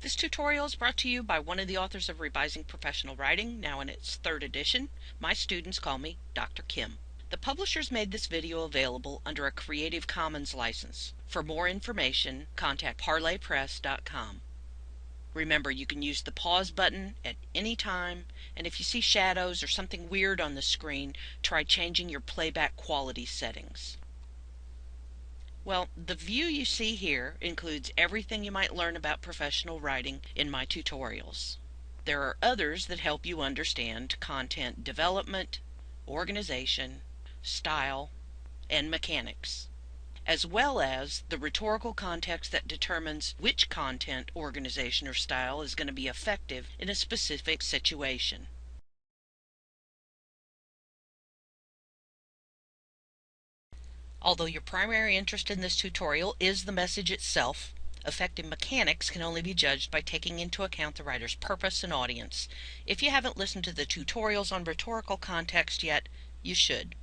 This tutorial is brought to you by one of the authors of Revising Professional Writing, now in its third edition. My students call me Dr. Kim. The publishers made this video available under a Creative Commons license. For more information, contact parlorpress.com. Remember, you can use the pause button at any time, and if you see shadows or something weird on the screen, try changing your playback quality settings. Well, the view you see here includes everything you might learn about professional writing in my tutorials. There are others that help you understand content development, organization, style, and mechanics, as well as the rhetorical context that determines which content, organization, or style is going to be effective in a specific situation. Although your primary interest in this tutorial is the message itself, effective mechanics can only be judged by taking into account the writer's purpose and audience. If you haven't listened to the tutorials on rhetorical context yet, you should.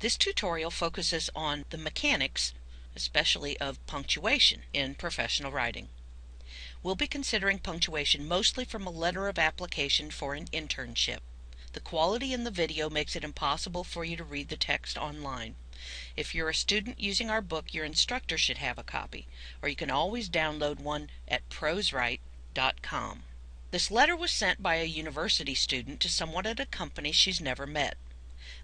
This tutorial focuses on the mechanics, especially of punctuation in professional writing. We'll be considering punctuation mostly from a letter of application for an internship. The quality in the video makes it impossible for you to read the text online. If you're a student using our book, your instructor should have a copy, or you can always download one at proswrite.com. This letter was sent by a university student to someone at a company she's never met.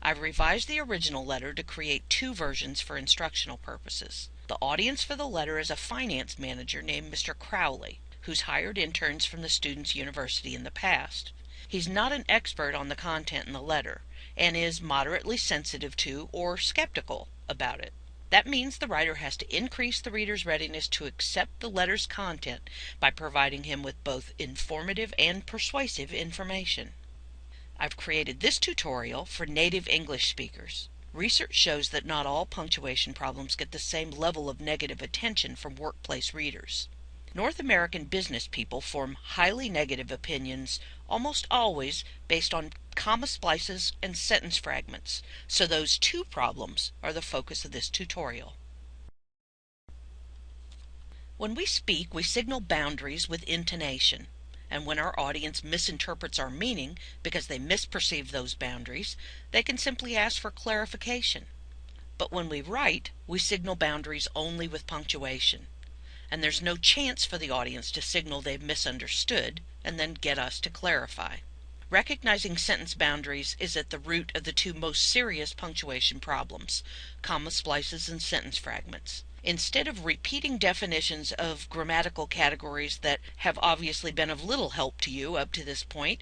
I've revised the original letter to create two versions for instructional purposes. The audience for the letter is a finance manager named Mr. Crowley, who's hired interns from the student's university in the past. He's not an expert on the content in the letter, and is moderately sensitive to or skeptical about it. That means the writer has to increase the reader's readiness to accept the letter's content by providing him with both informative and persuasive information. I've created this tutorial for native English speakers. Research shows that not all punctuation problems get the same level of negative attention from workplace readers. North American business people form highly negative opinions almost always based on comma splices and sentence fragments, so those two problems are the focus of this tutorial. When we speak, we signal boundaries with intonation, and when our audience misinterprets our meaning because they misperceive those boundaries, they can simply ask for clarification. But when we write, we signal boundaries only with punctuation and there's no chance for the audience to signal they've misunderstood and then get us to clarify. Recognizing sentence boundaries is at the root of the two most serious punctuation problems, comma splices and sentence fragments. Instead of repeating definitions of grammatical categories that have obviously been of little help to you up to this point,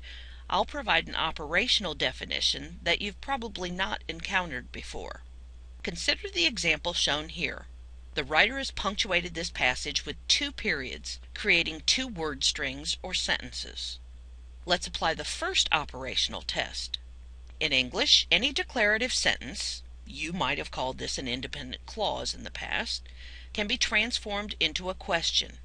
I'll provide an operational definition that you've probably not encountered before. Consider the example shown here. The writer has punctuated this passage with two periods, creating two word strings or sentences. Let's apply the first operational test. In English, any declarative sentence, you might have called this an independent clause in the past, can be transformed into a question.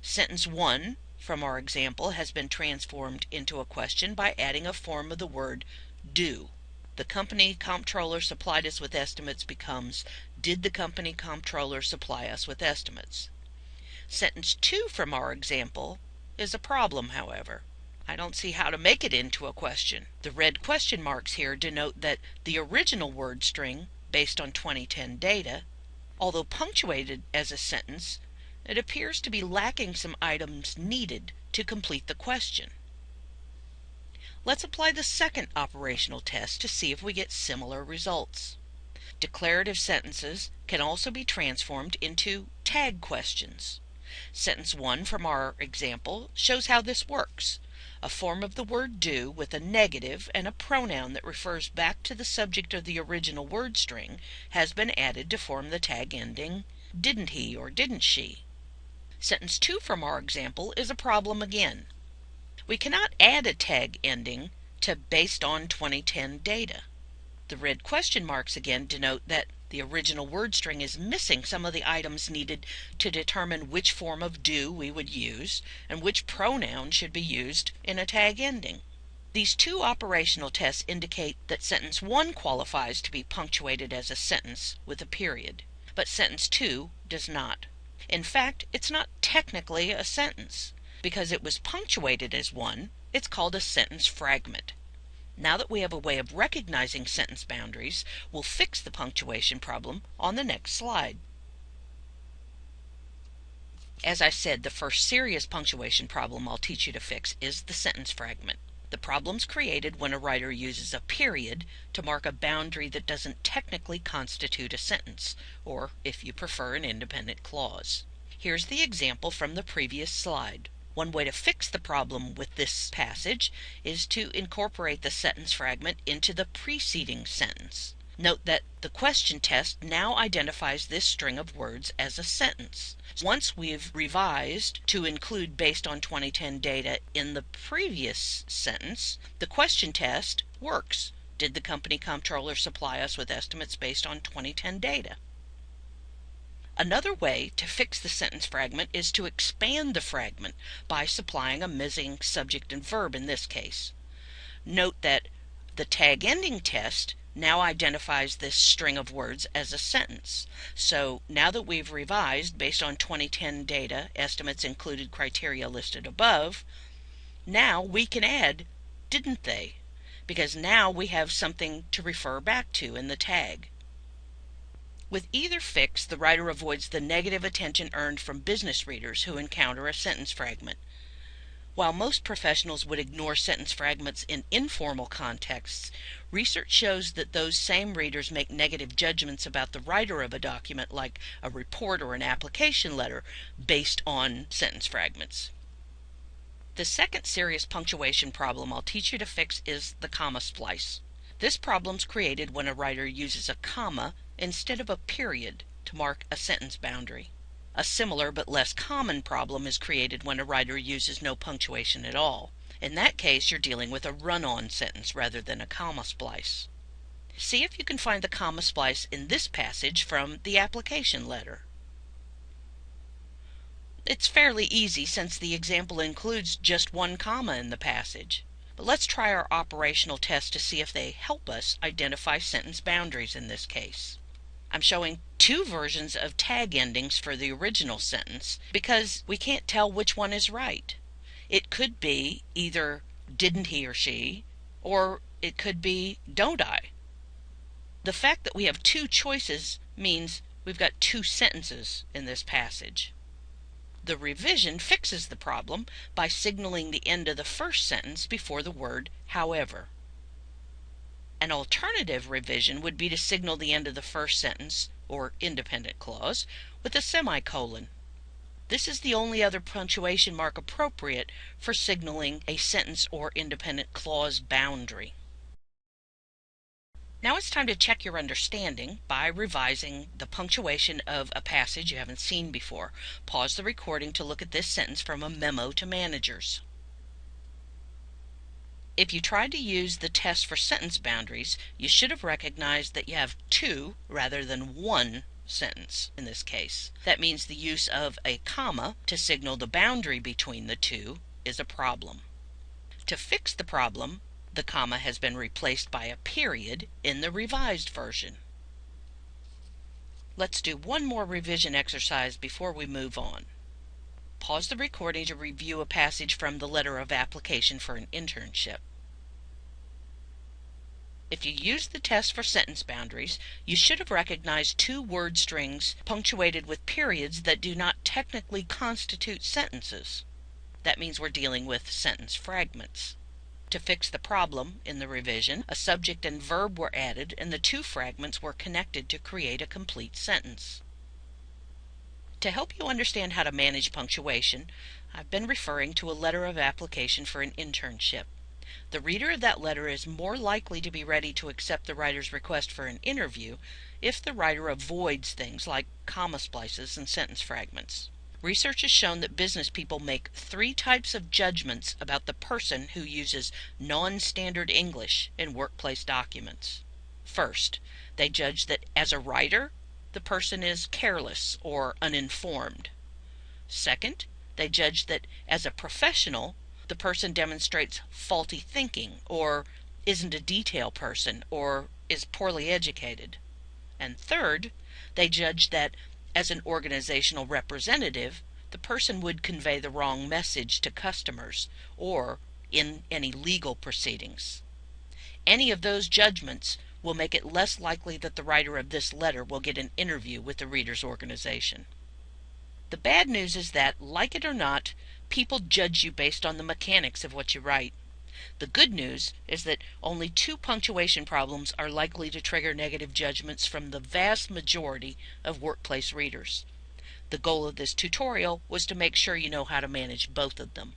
Sentence 1 from our example has been transformed into a question by adding a form of the word do. The company comptroller supplied us with estimates becomes did the company comptroller supply us with estimates? Sentence 2 from our example is a problem, however. I don't see how to make it into a question. The red question marks here denote that the original word string, based on 2010 data, although punctuated as a sentence, it appears to be lacking some items needed to complete the question. Let's apply the second operational test to see if we get similar results. Declarative sentences can also be transformed into tag questions. Sentence 1 from our example shows how this works. A form of the word do with a negative and a pronoun that refers back to the subject of the original word string has been added to form the tag ending didn't he or didn't she. Sentence 2 from our example is a problem again. We cannot add a tag ending to based on 2010 data. The red question marks again denote that the original word string is missing some of the items needed to determine which form of do we would use and which pronoun should be used in a tag ending. These two operational tests indicate that sentence 1 qualifies to be punctuated as a sentence with a period, but sentence 2 does not. In fact, it's not technically a sentence. Because it was punctuated as one, it's called a sentence fragment. Now that we have a way of recognizing sentence boundaries, we'll fix the punctuation problem on the next slide. As I said, the first serious punctuation problem I'll teach you to fix is the sentence fragment. The problem's created when a writer uses a period to mark a boundary that doesn't technically constitute a sentence, or, if you prefer, an independent clause. Here's the example from the previous slide. One way to fix the problem with this passage is to incorporate the sentence fragment into the preceding sentence. Note that the question test now identifies this string of words as a sentence. Once we've revised to include based on 2010 data in the previous sentence, the question test works. Did the company comptroller supply us with estimates based on 2010 data? Another way to fix the sentence fragment is to expand the fragment by supplying a missing subject and verb in this case. Note that the tag ending test now identifies this string of words as a sentence. So now that we've revised based on 2010 data, estimates included criteria listed above, now we can add didn't they? Because now we have something to refer back to in the tag. With either fix, the writer avoids the negative attention earned from business readers who encounter a sentence fragment. While most professionals would ignore sentence fragments in informal contexts, research shows that those same readers make negative judgments about the writer of a document, like a report or an application letter, based on sentence fragments. The second serious punctuation problem I'll teach you to fix is the comma splice. This problem's created when a writer uses a comma instead of a period to mark a sentence boundary. A similar but less common problem is created when a writer uses no punctuation at all. In that case, you're dealing with a run-on sentence rather than a comma splice. See if you can find the comma splice in this passage from the application letter. It's fairly easy since the example includes just one comma in the passage. But let's try our operational test to see if they help us identify sentence boundaries in this case. I'm showing two versions of tag endings for the original sentence because we can't tell which one is right. It could be either didn't he or she, or it could be don't I. The fact that we have two choices means we've got two sentences in this passage. The revision fixes the problem by signaling the end of the first sentence before the word however. An alternative revision would be to signal the end of the first sentence, or independent clause, with a semicolon. This is the only other punctuation mark appropriate for signaling a sentence or independent clause boundary. Now it's time to check your understanding by revising the punctuation of a passage you haven't seen before. Pause the recording to look at this sentence from a memo to managers. If you tried to use the test for sentence boundaries, you should have recognized that you have two rather than one sentence in this case. That means the use of a comma to signal the boundary between the two is a problem. To fix the problem, the comma has been replaced by a period in the revised version. Let's do one more revision exercise before we move on. Pause the recording to review a passage from the letter of application for an internship. If you used the test for sentence boundaries, you should have recognized two word strings punctuated with periods that do not technically constitute sentences. That means we're dealing with sentence fragments. To fix the problem in the revision, a subject and verb were added and the two fragments were connected to create a complete sentence. To help you understand how to manage punctuation, I've been referring to a letter of application for an internship. The reader of that letter is more likely to be ready to accept the writer's request for an interview if the writer avoids things like comma splices and sentence fragments. Research has shown that business people make three types of judgments about the person who uses non-standard English in workplace documents. First, they judge that as a writer, the person is careless or uninformed. Second, they judge that as a professional, the person demonstrates faulty thinking or isn't a detail person or is poorly educated. And third, they judge that as an organizational representative, the person would convey the wrong message to customers or in any legal proceedings. Any of those judgments will make it less likely that the writer of this letter will get an interview with the readers' organization. The bad news is that, like it or not, people judge you based on the mechanics of what you write. The good news is that only two punctuation problems are likely to trigger negative judgments from the vast majority of workplace readers. The goal of this tutorial was to make sure you know how to manage both of them.